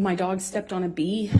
my dog stepped on a bee.